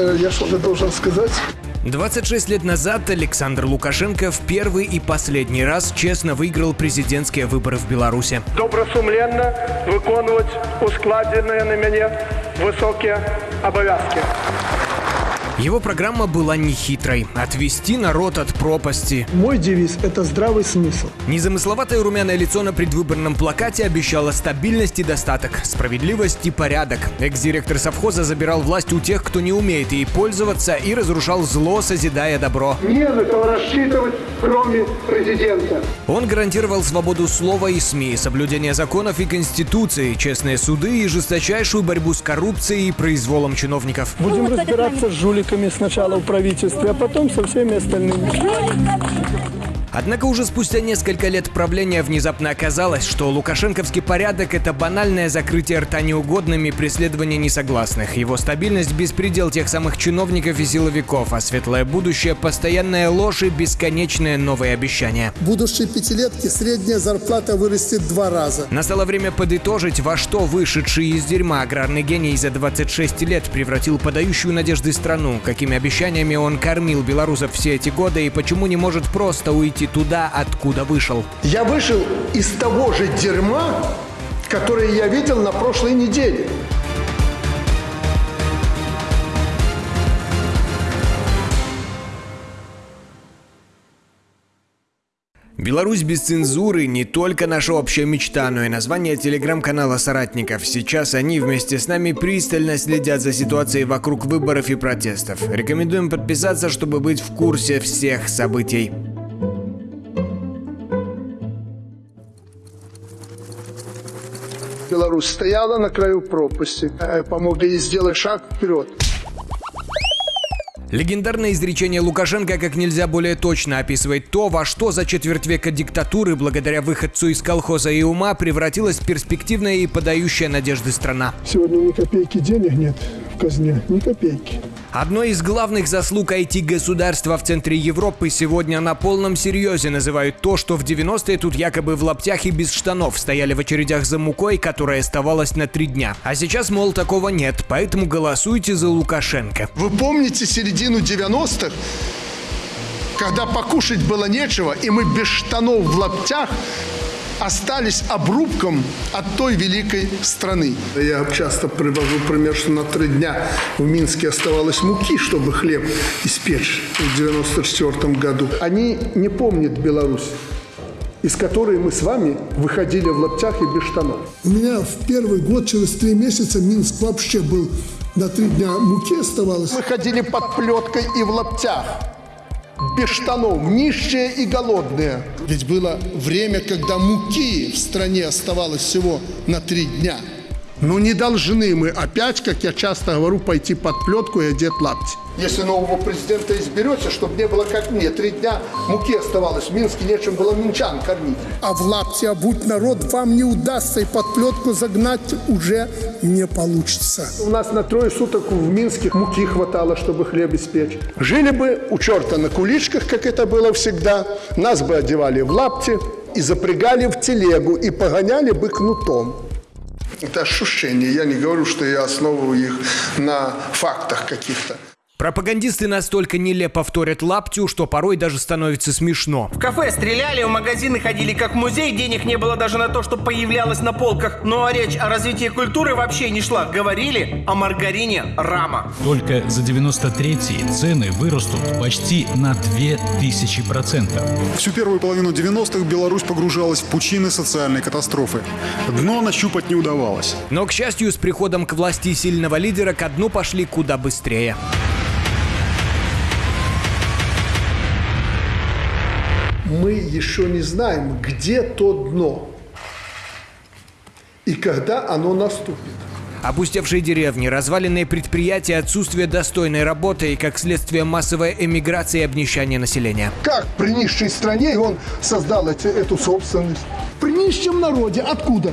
Э, я что-то должен сказать? 26 лет назад Александр Лукашенко в первый и последний раз честно выиграл президентские выборы в Беларуси. Добросумленно виконувати ускладені на мене високі обов'язки. Его программа была нехитрой – отвести народ от пропасти. Мой девиз – это здравый смысл. Незамысловатое румяное лицо на предвыборном плакате обещало стабильность и достаток, справедливость и порядок. Экс-директор совхоза забирал власть у тех, кто не умеет ей пользоваться, и разрушал зло, созидая добро. Не на кого рассчитывать, кроме президента. Он гарантировал свободу слова и СМИ, соблюдение законов и конституции, честные суды и жесточайшую борьбу с коррупцией и произволом чиновников. Будем разбираться с жуликами сначала в правительстве, а потом со всеми остальными. Однако уже спустя несколько лет правления внезапно оказалось, что лукашенковский порядок – это банальное закрытие рта неугодными преследование несогласных, его стабильность – беспредел тех самых чиновников и силовиков, а светлое будущее – постоянная ложь и бесконечные новые обещания. В будущей пятилетке средняя зарплата вырастет два раза. Настало время подытожить, во что вышедший из дерьма аграрный гений за 26 лет превратил подающую надежды страну, какими обещаниями он кормил белорусов все эти годы и почему не может просто уйти туда, откуда вышел. Я вышел из того же дерьма, которое я видел на прошлой неделе. Беларусь без цензуры не только наша общая мечта, но и название телеграм-канала соратников. Сейчас они вместе с нами пристально следят за ситуацией вокруг выборов и протестов. Рекомендуем подписаться, чтобы быть в курсе всех событий. Беларусь стояла на краю пропасти. Э, Помогли ей сделать шаг вперед. Легендарное изречение Лукашенко как нельзя более точно описывает то, во что за четверть века диктатуры, благодаря выходцу из колхоза и ума, превратилась перспективная и подающая надежды страна. Сегодня ни копейки денег нет в казне, ни копейки. Одной из главных заслуг IT-государства в центре Европы сегодня на полном серьезе называют то, что в 90-е тут якобы в лаптях и без штанов стояли в очередях за мукой, которая оставалась на три дня. А сейчас, мол, такого нет, поэтому голосуйте за Лукашенко. Вы помните середину 90-х, когда покушать было нечего, и мы без штанов в лаптях остались обрубком от той великой страны. Я часто привожу пример, что на три дня в Минске оставалось муки, чтобы хлеб испечь в 94 году. Они не помнят Беларусь из которой мы с вами выходили в лаптях и без штанов. У меня в первый год, через три месяца, Минск вообще был на три дня муки оставалось. Мы ходили под плеткой и в лаптях, без штанов, нищие и голодные. Ведь было время, когда муки в стране оставалось всего на три дня. Но не должны мы опять, как я часто говорю, пойти под плетку и одеть лапти. Если нового президента изберете, чтобы не было как мне, три дня муки оставалось, в Минске нечем было минчан кормить. А в лапти обуть народ вам не удастся и под плетку загнать уже не получится. У нас на трое суток в Минске муки хватало, чтобы хлеб испечь. Жили бы у черта на куличках, как это было всегда. Нас бы одевали в лапти и запрягали в телегу и погоняли бы кнутом. Это ощущение. Я не говорю, что я основываю их на фактах каких-то. Пропагандисты настолько нелепо повторят лаптю, что порой даже становится смешно. В кафе стреляли, в магазины ходили как в музей, денег не было даже на то, что появлялось на полках. Ну а речь о развитии культуры вообще не шла. Говорили о маргарине Рама. Только за 93-й цены вырастут почти на 2000%. Всю первую половину 90-х Беларусь погружалась в пучины социальной катастрофы. Дно нащупать не удавалось. Но, к счастью, с приходом к власти сильного лидера ко дну пошли куда быстрее. Мы еще не знаем, где то дно и когда оно наступит. Опустевшие деревни, разваленные предприятия, отсутствие достойной работы и, как следствие, массовая эмиграция и обнищание населения. Как при нищей стране он создал эти, эту собственность? При нищем народе. Откуда?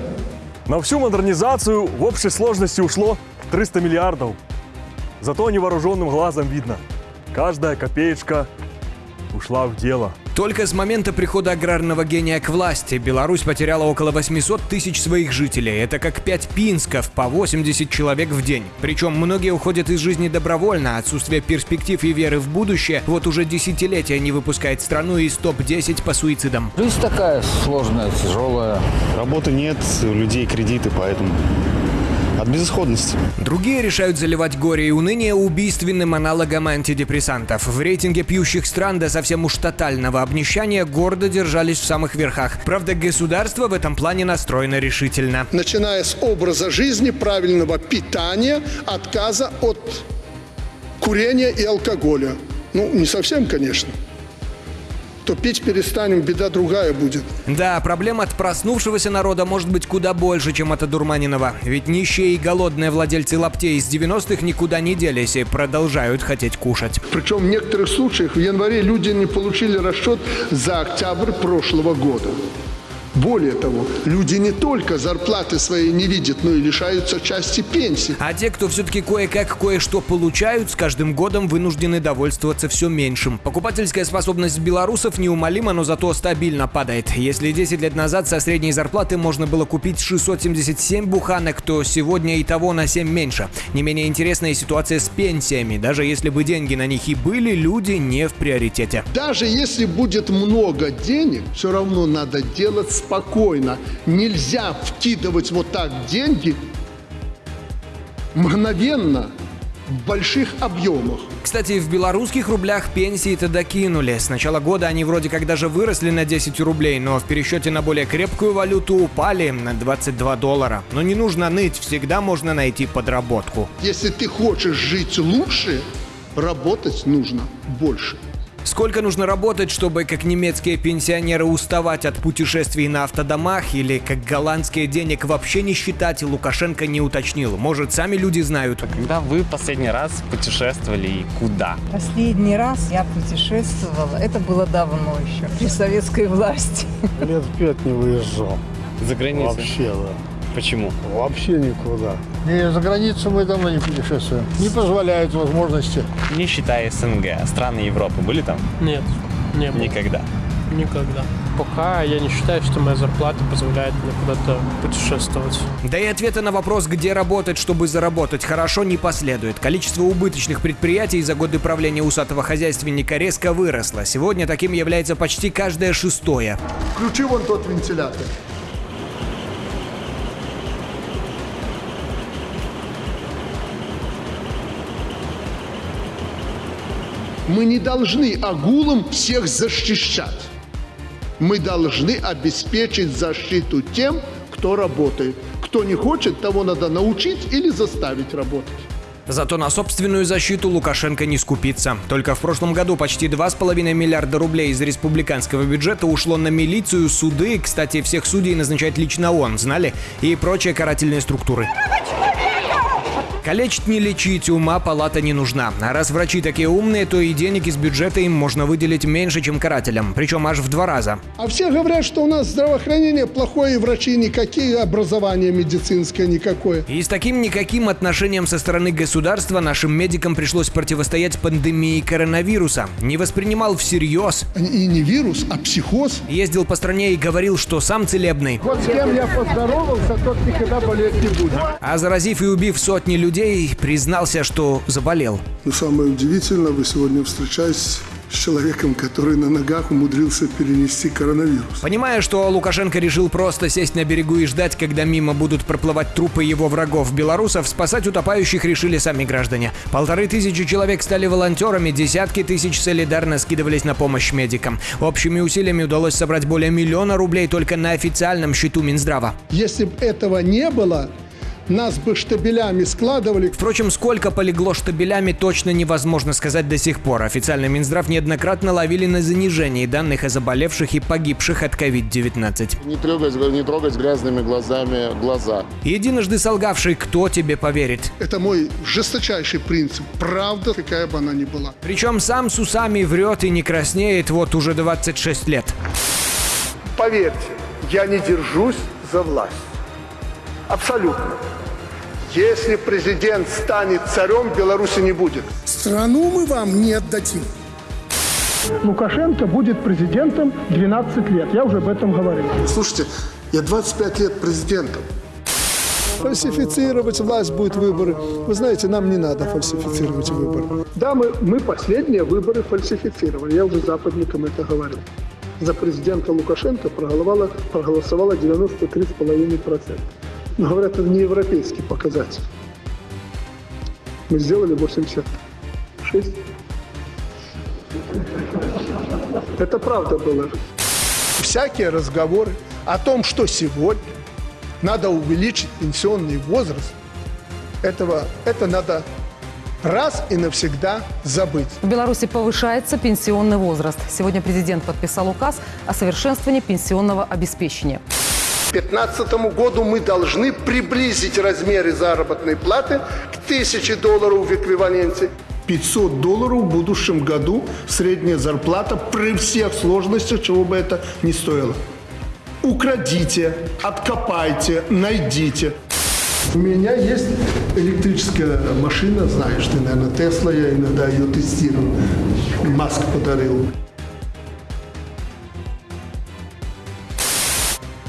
На всю модернизацию в общей сложности ушло 300 миллиардов. Зато невооруженным глазом видно. Каждая копеечка ушла в дело. Только с момента прихода аграрного гения к власти Беларусь потеряла около 800 тысяч своих жителей. Это как 5 пинсков по 80 человек в день. Причем многие уходят из жизни добровольно. Отсутствие перспектив и веры в будущее вот уже десятилетия не выпускает страну из топ-10 по суицидам. Жизнь такая сложная, тяжелая. Работы нет, у людей кредиты, поэтому от безысходности. Другие решают заливать горе и уныние убийственным аналогом антидепрессантов. В рейтинге пьющих стран до совсем уж тотального обнищания гордо держались в самых верхах. Правда, государство в этом плане настроено решительно. Начиная с образа жизни, правильного питания, отказа от курения и алкоголя. Ну, не совсем, конечно то пить перестанем, беда другая будет. Да, проблем от проснувшегося народа может быть куда больше, чем от одурманенного. Ведь нищие и голодные владельцы лаптей из 90-х никуда не делись и продолжают хотеть кушать. Причем в некоторых случаях в январе люди не получили расчет за октябрь прошлого года. Более того, люди не только зарплаты своей не видят, но и лишаются части пенсии. А те, кто все-таки кое-как кое-что получают, с каждым годом вынуждены довольствоваться все меньшим. Покупательская способность белорусов неумолима, но зато стабильно падает. Если 10 лет назад со средней зарплаты можно было купить 677 буханок, то сегодня и того на 7 меньше. Не менее интересная ситуация с пенсиями. Даже если бы деньги на них и были, люди не в приоритете. Даже если будет много денег, все равно надо делать спокойно. Нельзя вкидывать вот так деньги мгновенно в больших объемах. Кстати, в белорусских рублях пенсии-то докинули. С начала года они вроде как даже выросли на 10 рублей, но в пересчете на более крепкую валюту упали на 22 доллара. Но не нужно ныть, всегда можно найти подработку. Если ты хочешь жить лучше, работать нужно больше. Сколько нужно работать, чтобы, как немецкие пенсионеры, уставать от путешествий на автодомах или, как голландские, денег вообще не считать, Лукашенко не уточнил. Может, сами люди знают. Когда вы последний раз путешествовали и куда? Последний раз я путешествовала, это было давно еще, при советской власти. Лет пять не выезжал. За границу? Вообще, да. Почему? Вообще никуда. Не, за границу мы давно не путешествуем. Не позволяют возможности. Не считая СНГ, страны Европы были там? Нет, не было. Никогда? Никогда. Пока я не считаю, что моя зарплата позволяет мне куда-то путешествовать. Да и ответа на вопрос, где работать, чтобы заработать хорошо, не последует. Количество убыточных предприятий за годы правления усатого хозяйственника резко выросло. Сегодня таким является почти каждое шестое. Включи вон тот вентилятор. Мы не должны агулам всех защищать. Мы должны обеспечить защиту тем, кто работает. Кто не хочет, того надо научить или заставить работать. Зато на собственную защиту Лукашенко не скупится. Только в прошлом году почти 2,5 миллиарда рублей из республиканского бюджета ушло на милицию, суды, кстати, всех судей назначает лично он, знали, и прочие карательные структуры. Калечить не лечить, ума палата не нужна. А раз врачи такие умные, то и денег из бюджета им можно выделить меньше, чем карателям. Причем аж в два раза. А все говорят, что у нас здравоохранение плохое, и врачи никакие, образование медицинское никакое. И с таким никаким отношением со стороны государства нашим медикам пришлось противостоять пандемии коронавируса. Не воспринимал всерьез. И не вирус, а психоз. Ездил по стране и говорил, что сам целебный. Вот с кем я поздоровался, тот никогда болеть не будет. А заразив и убив сотни людей, признался, что заболел. Но самое удивительное, вы сегодня встречаетесь с человеком, который на ногах умудрился перенести коронавирус. Понимая, что Лукашенко решил просто сесть на берегу и ждать, когда мимо будут проплывать трупы его врагов белорусов, спасать утопающих решили сами граждане. Полторы тысячи человек стали волонтерами, десятки тысяч солидарно скидывались на помощь медикам. Общими усилиями удалось собрать более миллиона рублей только на официальном счету Минздрава. Если бы этого не было, нас бы штабелями складывали. Впрочем, сколько полегло штабелями, точно невозможно сказать до сих пор. Официальный Минздрав неоднократно ловили на занижении данных о заболевших и погибших от COVID-19. Не трогать, не трогать грязными глазами глаза. Единожды солгавший, кто тебе поверит? Это мой жесточайший принцип. Правда, какая бы она ни была. Причем сам с усами врет и не краснеет вот уже 26 лет. Поверьте, я не держусь за власть. Абсолютно. Если президент станет царем, Беларуси не будет. Страну мы вам не отдадим. Лукашенко будет президентом 12 лет. Я уже об этом говорил. Слушайте, я 25 лет президентом. Фальсифицировать власть будет выборы. Вы знаете, нам не надо фальсифицировать выборы. Да, мы, мы последние выборы фальсифицировали. Я уже западникам это говорил. За президента Лукашенко проголосовало, проголосовало 93,5%. Но говорят, это не европейский показатель. Мы сделали 86. Это правда было. Всякие разговоры о том, что сегодня надо увеличить пенсионный возраст, этого, это надо раз и навсегда забыть. В Беларуси повышается пенсионный возраст. Сегодня президент подписал указ о совершенствовании пенсионного обеспечения. К 2015 году мы должны приблизить размеры заработной платы к 1000 долларов в эквиваленте. 500 долларов в будущем году средняя зарплата при всех сложностях, чего бы это ни стоило. Украдите, откопайте, найдите. У меня есть электрическая машина, знаешь ты, наверное, Тесла, я иногда ее тестирую. Маск подарил.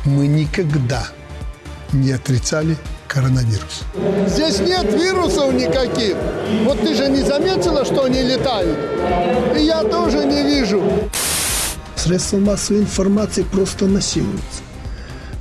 Мы никогда не отрицали коронавирус. Здесь нет вирусов никаких. Вот ты же не заметила, что они летают? И я тоже не вижу. Средства массовой информации просто насилуются.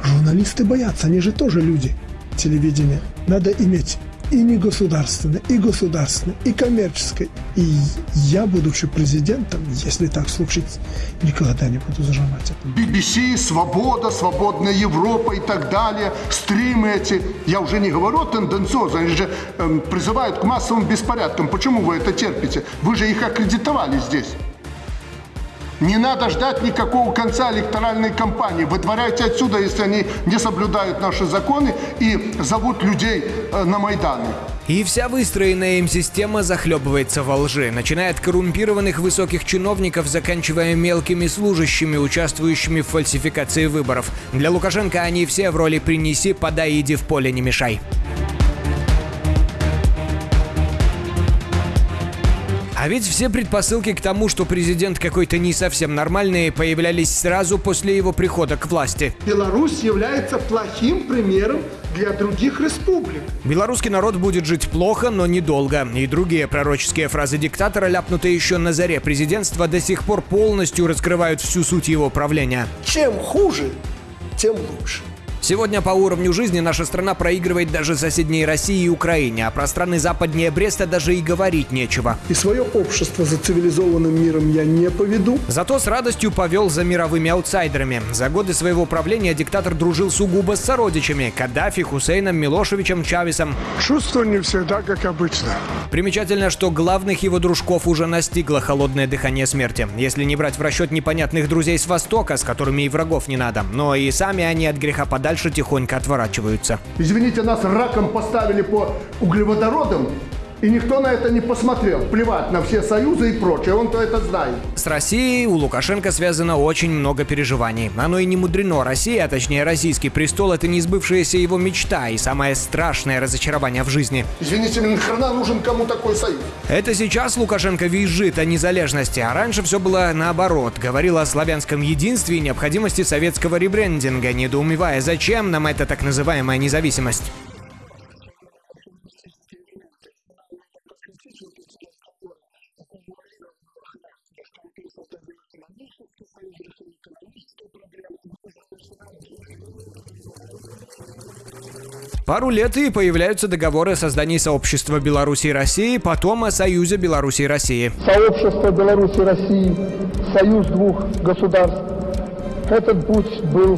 Журналисты боятся, они же тоже люди. Телевидение надо иметь и не государственное, и государственное, и коммерческое. И я, будучи президентом, если так случится, никогда не буду зажимать это. BBC, Свобода, Свободная Европа и так далее, стримы эти. Я уже не говорю тенденциозно, они же эм, призывают к массовым беспорядкам. Почему вы это терпите? Вы же их аккредитовали здесь. Не надо ждать никакого конца электоральной кампании. Выдворяйте отсюда, если они не соблюдают наши законы и зовут людей э, на Майданы. И вся выстроенная им система захлебывается во лжи, начиная от коррумпированных высоких чиновников, заканчивая мелкими служащими, участвующими в фальсификации выборов. Для Лукашенко они все в роли «принеси, подай, иди в поле, не мешай». А ведь все предпосылки к тому, что президент какой-то не совсем нормальный, появлялись сразу после его прихода к власти. Беларусь является плохим примером для других республик. Белорусский народ будет жить плохо, но недолго. И другие пророческие фразы диктатора, ляпнутые еще на заре президентства, до сих пор полностью раскрывают всю суть его правления. Чем хуже, тем лучше. Сегодня по уровню жизни наша страна проигрывает даже соседней России и Украине, а про страны западнее Бреста даже и говорить нечего. И свое общество за цивилизованным миром я не поведу. Зато с радостью повел за мировыми аутсайдерами. За годы своего правления диктатор дружил сугубо с сородичами – Каддафи, Хусейном, Милошевичем, Чавесом. Чувство не всегда как обычно. Примечательно, что главных его дружков уже настигло холодное дыхание смерти. Если не брать в расчет непонятных друзей с Востока, с которыми и врагов не надо. Но и сами они от греха подальше дальше тихонько отворачиваются. Извините, нас раком поставили по углеводородам, и никто на это не посмотрел. Плевать на все союзы и прочее, он-то это знает. С Россией у Лукашенко связано очень много переживаний. Оно и не мудрено. Россия, а точнее российский престол, это не сбывшаяся его мечта и самое страшное разочарование в жизни. Извините, нахрена нужен кому такой союз? Это сейчас Лукашенко визжит о незалежности, а раньше все было наоборот. Говорил о славянском единстве и необходимости советского ребрендинга, недоумевая, зачем нам эта так называемая независимость. Пару лет и появляются договоры о создании сообщества Беларуси и России, потом о Союзе Беларуси и России. Сообщество Беларуси и России, союз двух государств. Этот путь был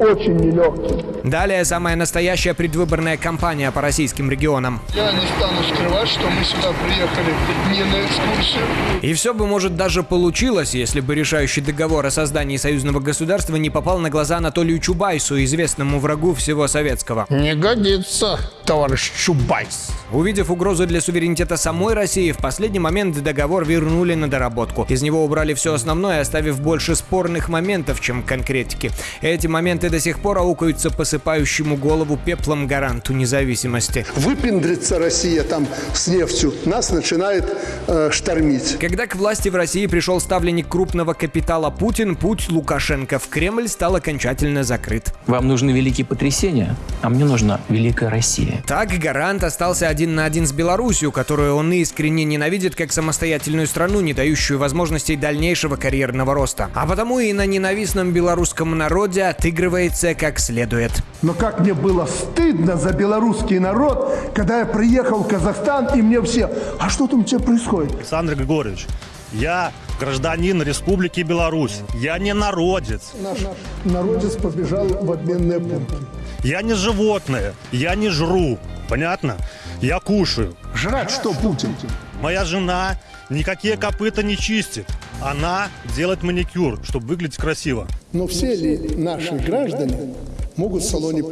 очень нелегким. Далее самая настоящая предвыборная кампания по российским регионам. Я не стану скрывать, что мы сюда приехали не на экскурсию. И все бы, может, даже получилось, если бы решающий договор о создании союзного государства не попал на глаза Анатолию Чубайсу, известному врагу всего советского. Не годится, товарищ Чубайс. Увидев угрозу для суверенитета самой России, в последний момент договор вернули на доработку. Из него убрали все основное, оставив больше спорных моментов, чем конкретики. Эти моменты до сих пор аукаются по посыпающему голову пеплом гаранту независимости. Выпендрится Россия там с нефтью, нас начинает э, штормить. Когда к власти в России пришел ставленник крупного капитала Путин, путь Лукашенко в Кремль стал окончательно закрыт. Вам нужны великие потрясения, а мне нужна великая Россия. Так гарант остался один на один с Белоруссией, которую он искренне ненавидит как самостоятельную страну, не дающую возможностей дальнейшего карьерного роста. А потому и на ненавистном белорусском народе отыгрывается как следует. Но как мне было стыдно за белорусский народ, когда я приехал в Казахстан, и мне все, а что там у тебя происходит? Александр Григорьевич, я гражданин Республики Беларусь. Я не народец. Наш народец побежал в обменные пункты. Я не животное. Я не жру. Понятно? Я кушаю. Жрать что, Путин? Моя жена никакие копыта не чистит. Она делает маникюр, чтобы выглядеть красиво. Но все ли наши граждане могут в салоне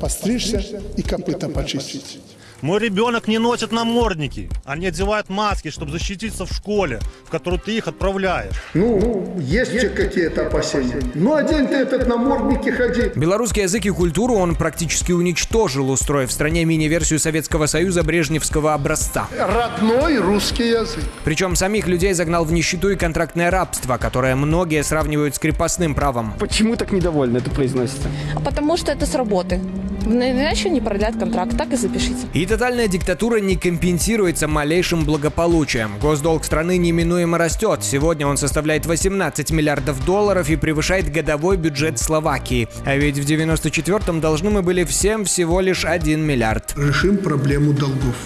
постричься и копыта почистить? Мой ребенок не носит намордники. Они одевают маски, чтобы защититься в школе, в которую ты их отправляешь. Ну, есть у какие-то опасения. Ну, одень ты этот намордник и ходи. Белорусский язык и культуру он практически уничтожил, устроив в стране мини-версию Советского Союза брежневского образца. Родной русский язык. Причем самих людей загнал в нищету и контрактное рабство, которое многие сравнивают с крепостным правом. Почему так недовольно это произносится? Потому что это с работы. Иначе не продлят контракт, так и запишите. И тотальная диктатура не компенсируется малейшим благополучием. Госдолг страны неминуемо растет. Сегодня он составляет 18 миллиардов долларов и превышает годовой бюджет Словакии. А ведь в 94-м должны мы были всем всего лишь 1 миллиард. Решим проблему долгов.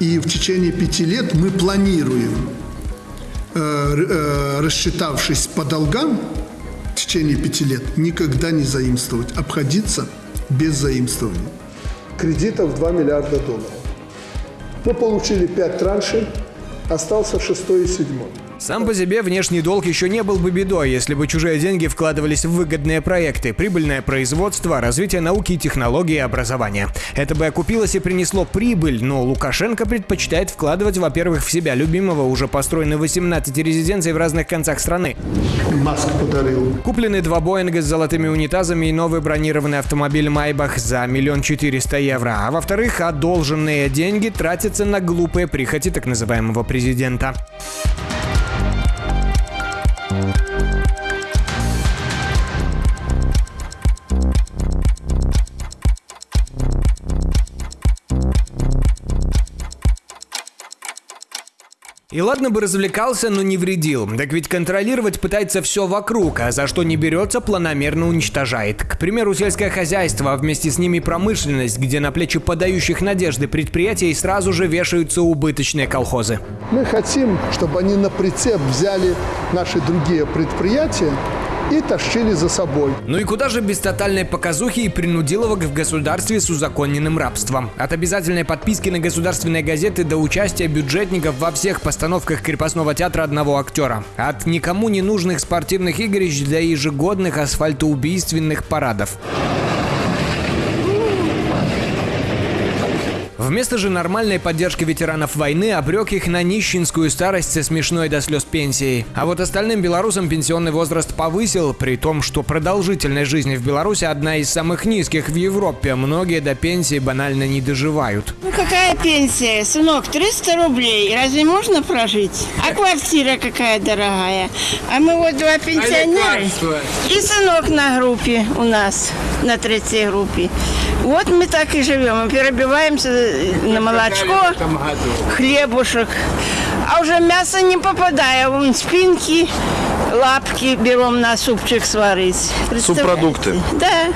И в течение пяти лет мы планируем, э, э, рассчитавшись по долгам, в течение пяти лет никогда не заимствовать, обходиться без заимствования. Кредитов 2 миллиарда долларов. Мы получили 5 траншей, остался шестой и седьмой. Сам по себе внешний долг еще не был бы бедой, если бы чужие деньги вкладывались в выгодные проекты, прибыльное производство, развитие науки, технологии и образования. Это бы окупилось и принесло прибыль, но Лукашенко предпочитает вкладывать, во-первых, в себя любимого, уже построены 18 резиденций в разных концах страны. Маск подарил. Куплены два Боинга с золотыми унитазами и новый бронированный автомобиль Майбах за миллион четыреста евро. А во-вторых, одолженные деньги тратятся на глупые прихоти так называемого президента. Thank you. И ладно бы развлекался, но не вредил. Так ведь контролировать пытается все вокруг, а за что не берется, планомерно уничтожает. К примеру, сельское хозяйство, а вместе с ними промышленность, где на плечи подающих надежды предприятий сразу же вешаются убыточные колхозы. Мы хотим, чтобы они на прицеп взяли наши другие предприятия и тащили за собой. Ну и куда же без тотальной показухи и принудиловок в государстве с узаконенным рабством? От обязательной подписки на государственные газеты до участия бюджетников во всех постановках крепостного театра одного актера. От никому не нужных спортивных игрищ до ежегодных асфальтоубийственных парадов. Вместо же нормальной поддержки ветеранов войны обрек их на нищенскую старость со смешной до слез пенсией. А вот остальным белорусам пенсионный возраст повысил, при том, что продолжительность жизни в Беларуси одна из самых низких в Европе. Многие до пенсии банально не доживают. Ну какая пенсия, сынок? 300 рублей. Разве можно прожить? А квартира какая дорогая? А мы вот два пенсионера. И сынок на группе у нас, на третьей группе. Вот мы так и живем. Мы перебиваемся на молочко, хлебушек. А уже мясо не попадая, вон спинки, лапки берем на супчик сварить. Субпродукты? Да.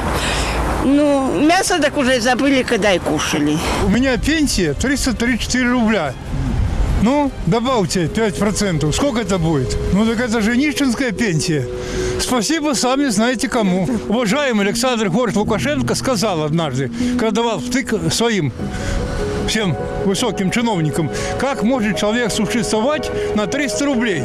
Ну, мясо так уже забыли, когда и кушали. У меня пенсия 334 рубля. Ну, добавьте 5%. Сколько это будет? Ну, так это же нищенская пенсия. Спасибо, сами знаете кому. Уважаемый Александр Город Лукашенко сказал однажды, когда давал втык своим всем высоким чиновникам, как может человек существовать на 300 рублей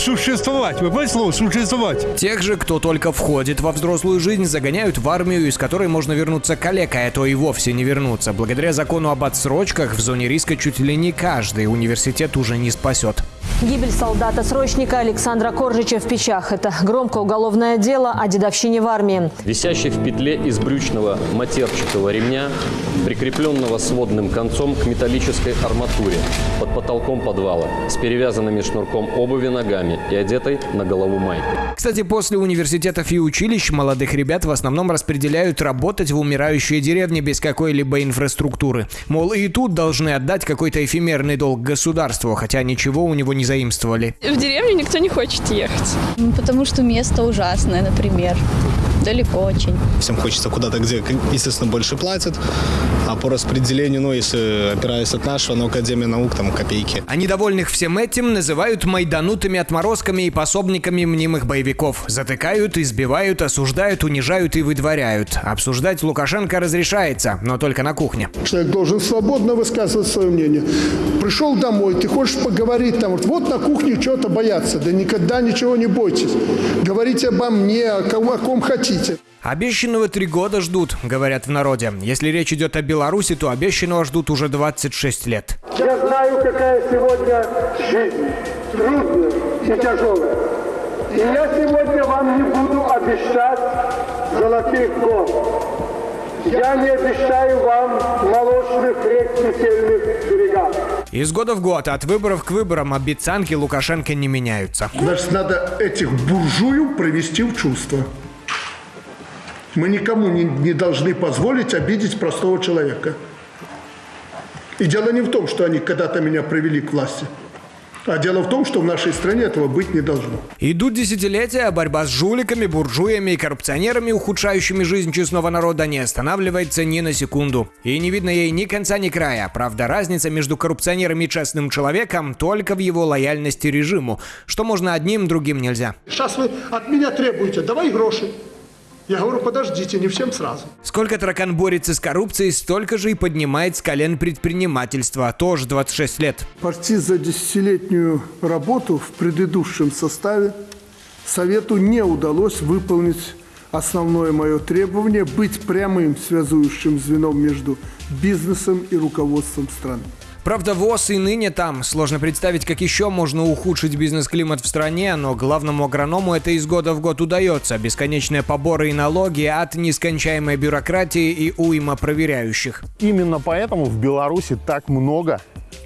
существовать. Вы понимаете слово «существовать»? Тех же, кто только входит во взрослую жизнь, загоняют в армию, из которой можно вернуться калекой, а то и вовсе не вернуться. Благодаря закону об отсрочках в зоне риска чуть ли не каждый университет уже не спасет. Гибель солдата-срочника Александра Коржича в Печах – это громкое уголовное дело о дедовщине в армии. Висящий в петле из брючного матерчатого ремня, прикрепленного сводным концом к металлической арматуре под потолком подвала, с перевязанными шнурком обуви ногами и одетой на голову майкой. Кстати, после университетов и училищ молодых ребят в основном распределяют работать в умирающие деревни без какой-либо инфраструктуры. Мол, и тут должны отдать какой-то эфемерный долг государству, хотя ничего у него не заимствовали. В деревню никто не хочет ехать. Потому что место ужасное, например. Далеко очень. Всем хочется куда-то, где, естественно, больше платят. А по распределению, ну, если опираясь от нашего, ну, Академия наук, там, копейки. А недовольных всем этим называют майданутыми отморозками и пособниками мнимых боевиков. Затыкают, избивают, осуждают, унижают и выдворяют. Обсуждать Лукашенко разрешается, но только на кухне. Человек должен свободно высказывать свое мнение. Пришел домой, ты хочешь поговорить там, вот на кухне что-то бояться. Да никогда ничего не бойтесь. Говорите обо мне, о ком, о ком хотите. Обещанного три года ждут, говорят в народе. Если речь идет о Беларуси, то обещанного ждут уже 26 лет. Я знаю, какая сегодня жизнь. Трудная и тяжелая. И я сегодня вам не буду обещать золотых гор. Я не обещаю вам молочных рек кисельных берегов. Из года в год, от выборов к выборам, обещанки Лукашенко не меняются. Значит, надо этих буржуев провести в чувство. Мы никому не, не должны позволить обидеть простого человека. И дело не в том, что они когда-то меня привели к власти. А дело в том, что в нашей стране этого быть не должно. Идут десятилетия, а борьба с жуликами, буржуями и коррупционерами, ухудшающими жизнь честного народа, не останавливается ни на секунду. И не видно ей ни конца, ни края. Правда, разница между коррупционером и честным человеком только в его лояльности режиму, что можно одним, другим нельзя. Сейчас вы от меня требуете, давай гроши. Я говорю, подождите, не всем сразу. Сколько таракан борется с коррупцией, столько же и поднимает с колен предпринимательства. Тоже 26 лет. Почти за десятилетнюю работу в предыдущем составе Совету не удалось выполнить основное мое требование – быть прямым связующим звеном между бизнесом и руководством страны. Правда, ВОЗ и ныне там. Сложно представить, как еще можно ухудшить бизнес-климат в стране, но главному агроному это из года в год удается. Бесконечные поборы и налоги от нескончаемой бюрократии и уйма проверяющих. Именно поэтому в Беларуси так много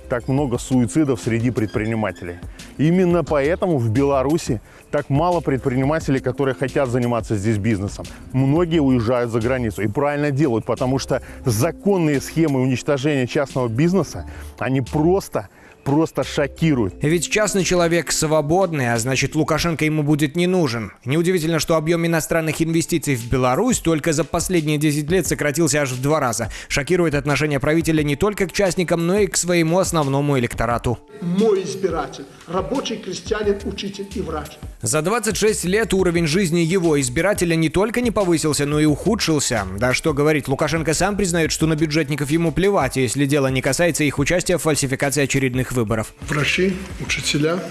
так много суицидов среди предпринимателей. Именно поэтому в Беларуси так мало предпринимателей, которые хотят заниматься здесь бизнесом. Многие уезжают за границу и правильно делают, потому что законные схемы уничтожения частного бизнеса, они просто просто шокирует. Ведь частный человек свободный, а значит Лукашенко ему будет не нужен. Неудивительно, что объем иностранных инвестиций в Беларусь только за последние 10 лет сократился аж в два раза. Шокирует отношение правителя не только к частникам, но и к своему основному электорату. Мой избиратель – рабочий, крестьянин, учитель и врач. За 26 лет уровень жизни его избирателя не только не повысился, но и ухудшился. Да что говорить, Лукашенко сам признает, что на бюджетников ему плевать, если дело не касается их участия в фальсификации очередных выборов. Врачи, учителя,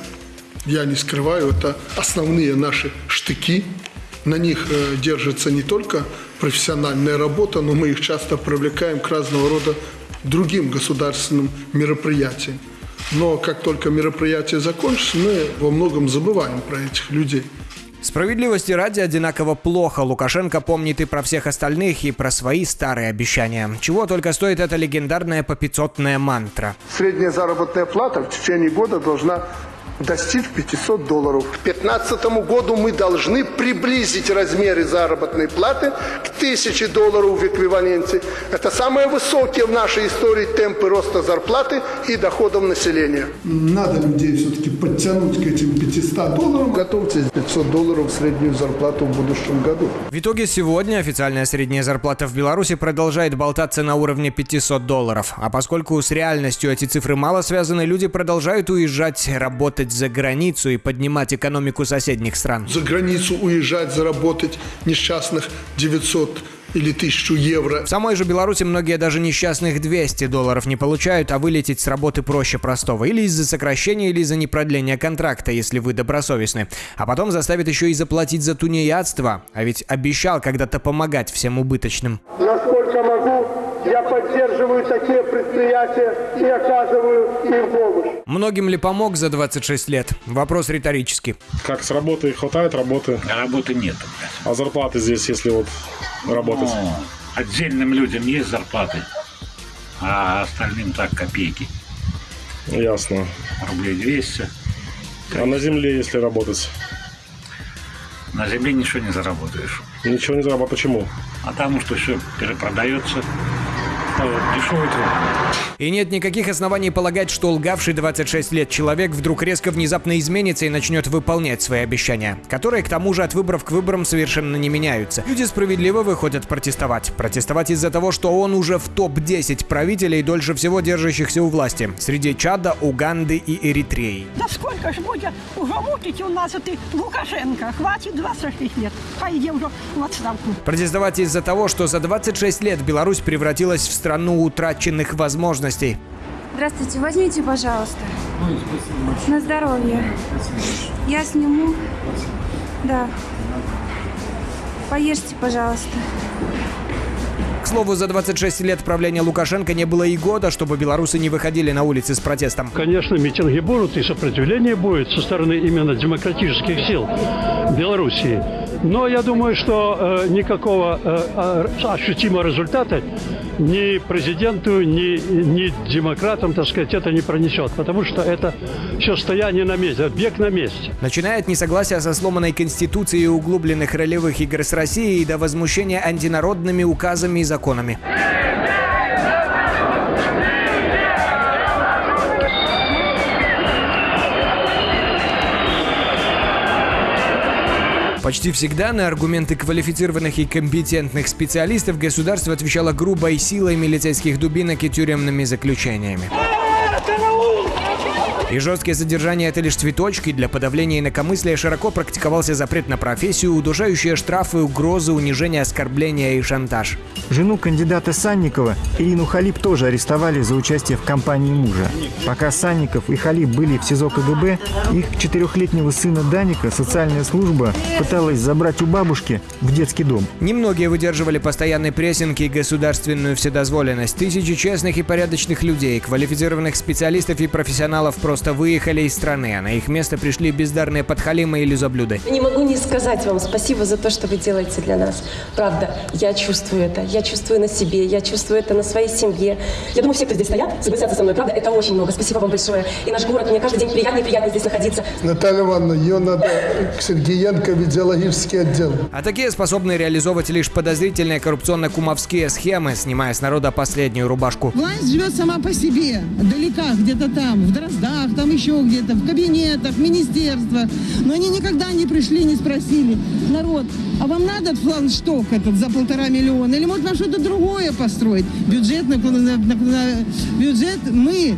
я не скрываю, это основные наши штыки. На них э, держится не только профессиональная работа, но мы их часто привлекаем к разного рода другим государственным мероприятиям. Но как только мероприятие закончится, мы во многом забываем про этих людей. Справедливости ради одинаково плохо. Лукашенко помнит и про всех остальных, и про свои старые обещания. Чего только стоит эта легендарная попятьсотная мантра. Средняя заработная плата в течение года должна достичь 500 долларов. К 2015 году мы должны приблизить размеры заработной платы к 1000 долларов в эквиваленте. Это самые высокие в нашей истории темпы роста зарплаты и доходов населения. Надо людей все-таки подтянуть к этим 500 долларам. Готовьтесь 500 долларов среднюю зарплату в будущем году. В итоге сегодня официальная средняя зарплата в Беларуси продолжает болтаться на уровне 500 долларов. А поскольку с реальностью эти цифры мало связаны, люди продолжают уезжать работать за границу и поднимать экономику соседних стран. За границу уезжать, заработать несчастных 900 или тысячу евро. В самой же Беларуси многие даже несчастных 200 долларов не получают, а вылететь с работы проще простого. Или из-за сокращения, или из-за непродления контракта, если вы добросовестны. А потом заставит еще и заплатить за тунеядство. А ведь обещал когда-то помогать всем убыточным. Насколько могу, я поддерживаю такие предприятия и оказываю им помощь. Многим ли помог за 26 лет? Вопрос риторический. Как с работы хватает работы? Работы нет. А зарплаты здесь, если вот работать? Ну, отдельным людям есть зарплаты, а остальным так копейки. Ясно. Рублей 200. А на земле, если работать? На земле ничего не заработаешь. Ничего не заработаешь. Почему? А потому что все перепродается. Дешевый труд. И нет никаких оснований полагать, что лгавший 26 лет человек вдруг резко внезапно изменится и начнет выполнять свои обещания, которые к тому же от выборов к выборам совершенно не меняются. Люди справедливо выходят протестовать. Протестовать из-за того, что он уже в топ-10 правителей, дольше всего держащихся у власти, среди Чада, Уганды и Эритреи. Да сколько ж будет уже мутить у нас это Лукашенко? Хватит 26 лет. Пойди уже в отставку. Протестовать из-за того, что за 26 лет Беларусь превратилась в страну утраченных возможностей. Здравствуйте, возьмите, пожалуйста. На здоровье. Я сниму. Да. Поешьте, пожалуйста. К слову, за 26 лет правления Лукашенко не было и года, чтобы белорусы не выходили на улицы с протестом. Конечно, митинги будут и сопротивление будет со стороны именно демократических сил Белоруссии. Но я думаю, что э, никакого э, ощутимого результата ни президенту, ни, ни демократам, так сказать, это не пронесет. Потому что это все стояние на месте, бег на месте. Начиная от несогласия со сломанной конституцией углубленных ролевых игр с Россией до возмущения антинародными указами и законами. Почти всегда на аргументы квалифицированных и компетентных специалистов государство отвечало грубой силой милицейских дубинок и тюремными заключениями. И жесткие задержания – это лишь цветочки. Для подавления инакомыслия широко практиковался запрет на профессию, удушающие штрафы, угрозы, унижение, оскорбления и шантаж. Жену кандидата Санникова, Ирину Халип, тоже арестовали за участие в кампании мужа. Пока Санников и Халип были в СИЗО КГБ, их четырехлетнего сына Даника социальная служба пыталась забрать у бабушки в детский дом. Немногие выдерживали постоянный прессинг и государственную вседозволенность. Тысячи честных и порядочных людей, квалифицированных специалистов и профессионалов просто выехали из страны, а на их место пришли бездарные подхалимы и лизоблюды. Не могу не сказать вам спасибо за то, что вы делаете для нас. Правда, я чувствую это. Я чувствую на себе, я чувствую это на своей семье. Я думаю, все, кто здесь стоят, согласятся со мной. Правда, это очень много. Спасибо вам большое. И наш город, мне каждый день приятно и приятно здесь находиться. Наталья Ивановна, ее надо к Сергеенко в идеологический отдел. А такие способны реализовывать лишь подозрительные коррупционно-кумовские схемы, снимая с народа последнюю рубашку. Власть живет сама по себе, далека, где-то там, в Дроздах, там еще где-то, в кабинетах, в министерствах. Но они никогда не пришли, не спросили. Народ, а вам надо флагшток этот за полтора миллиона? Или может нам что-то другое построить? Бюджет, на, на, на, на бюджет мы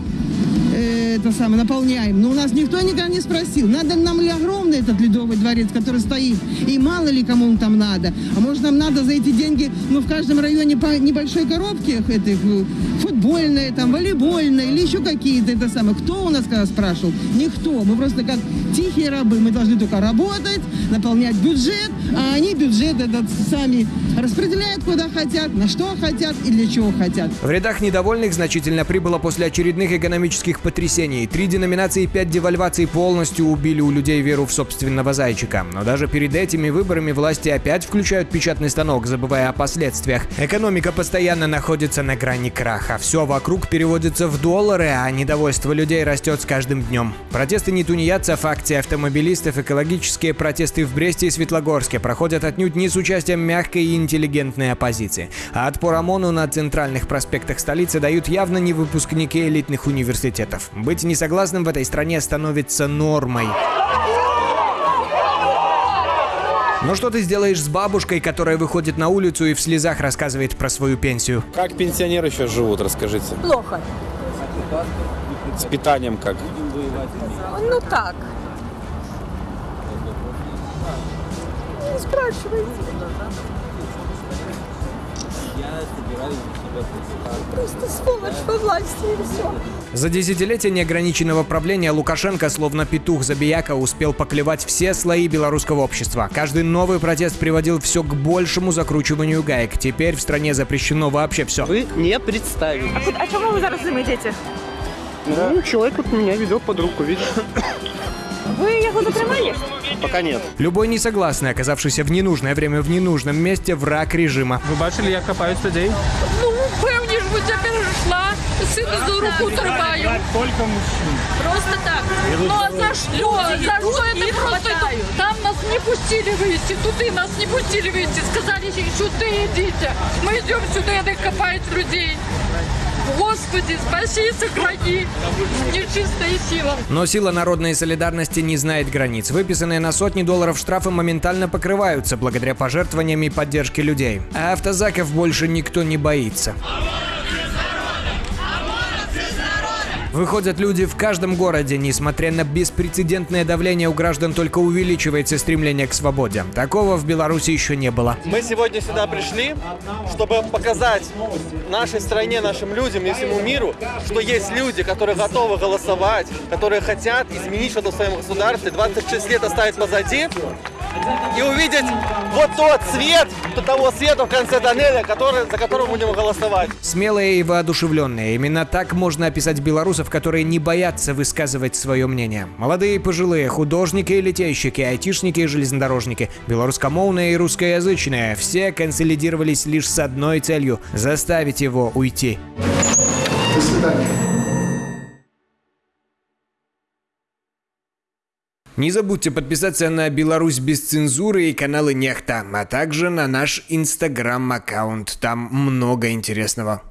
э, это самое, наполняем. Но у нас никто никогда не спросил, надо нам ли огромный этот ледовый дворец, который стоит, и мало ли кому он там надо. А может нам надо за эти деньги, ну, в каждом районе по небольшой коробке этих, футбольные, там, волейбольные или еще какие-то, это самое. Кто у нас когда спрашивал? Никто. Мы просто как тихие рабы. Мы должны только работать, наполнять бюджет, а они бюджет этот сами распределяют куда хотят, на что хотят и для чего хотят. В рядах недовольных значительно прибыло после очередных экономических потрясений. Три деноминации и пять девальваций полностью убили у людей веру в собственного зайчика. Но даже перед этими выборами власти опять включают печатный станок, забывая о последствиях. Экономика постоянно находится на грани краха. Все вокруг переводится в доллары, а недовольство людей растет с каждым днем. Протесты не тунеядцев, акции автомобилистов, экологические протесты в Бресте и Светлогорске проходят отнюдь не с участием мягкой и интеллигентной оппозиции. А отпор ОМОНу на центральных проспектах столицы дают явно не выпускники элитных университетов. Быть несогласным в этой стране становится нормой. Но что ты сделаешь с бабушкой, которая выходит на улицу и в слезах рассказывает про свою пенсию? Как пенсионеры сейчас живут, расскажите? Плохо. С питанием как? Ну так. Не спрашивайте. Просто сволочь во власти и все. За десятилетия неограниченного правления Лукашенко, словно петух забияка, успел поклевать все слои белорусского общества. Каждый новый протест приводил все к большему закручиванию гаек. Теперь в стране запрещено вообще все. Вы не представили. А, куди- а чому ви зараз йдете? Ну, человек вот меня ведет под руку, видишь? Ви його затримали? Пока нет. Любой несогласный, оказавшийся в ненужное время в ненужном месте, враг режима. Вы бачили, як копають людей? Ну, певні ж, бо я перейшла, сина за руку тримаю. Только мужчин. Просто так. Ну а за что? За что это просто? Там нас не пустили выйти, туды нас не пустили выйти. Сказали, сюда идите. Мы идем сюда, это копают людей. Господи, спаси и сохрани. Нечистая сила. Но сила народной солидарности не знает границ. Выписанные на сотни долларов штрафы моментально покрываются благодаря пожертвованиям и поддержке людей. А автозаков больше никто не боится. Выходят люди в каждом городе, несмотря на беспрецедентное давление у граждан, только увеличивается стремление к свободе. Такого в Беларуси еще не было. Мы сегодня сюда пришли, чтобы показать нашей стране, нашим людям и всему миру, что есть люди, которые готовы голосовать, которые хотят изменить что-то в своем государстве, 26 лет оставить позади и увидеть вот тот свет, того света в конце тоннеля, который, за которым будем голосовать. Смелые и воодушевленные. Именно так можно описать белорусов, которые не боятся высказывать свое мнение. Молодые и пожилые, художники и летейщики, айтишники и железнодорожники, белорусскомовные и русскоязычные. Все консолидировались лишь с одной целью – заставить его уйти. До свидания. Не забудьте подписаться на Беларусь без цензуры и каналы Нехта, а также на наш инстаграм-аккаунт. Там много интересного.